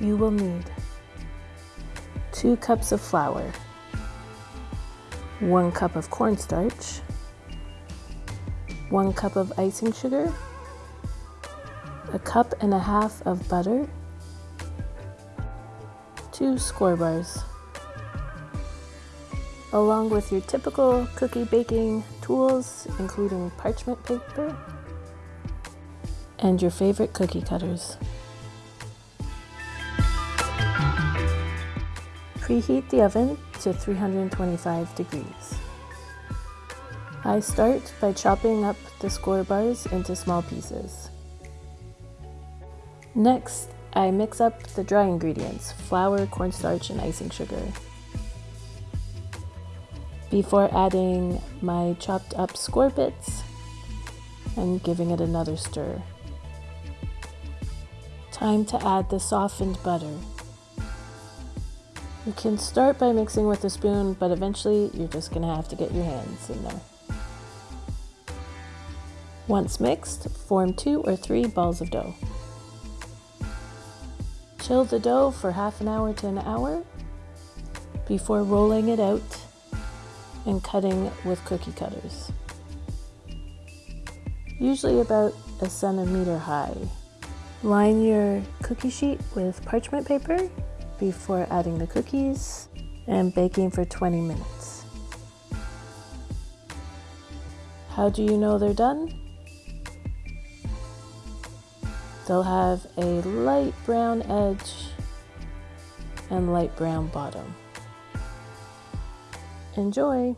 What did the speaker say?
you will need 2 cups of flour, 1 cup of cornstarch, 1 cup of icing sugar, a cup and a half of butter, 2 Skor bars, along with your typical cookie baking tools including parchment paper and your favorite cookie cutters. Preheat the oven to 325 degrees. I start by chopping up the Skor bars into small pieces. Next, I mix up the dry ingredients, flour, cornstarch, and icing sugar. Before adding my chopped up Skor bits and giving it another stir. Time to add the softened butter. You can start by mixing with a spoon, but eventually you're just gonna have to get your hands in there. Once mixed, form two or three balls of dough. Chill the dough for half an hour to an hour before rolling it out and cutting with cookie cutters. Usually about a centimeter high. Line your cookie sheet with parchment paper before adding the cookies and baking for 20 minutes. How do you know they're done? They'll have a light brown edge and light brown bottom. Enjoy!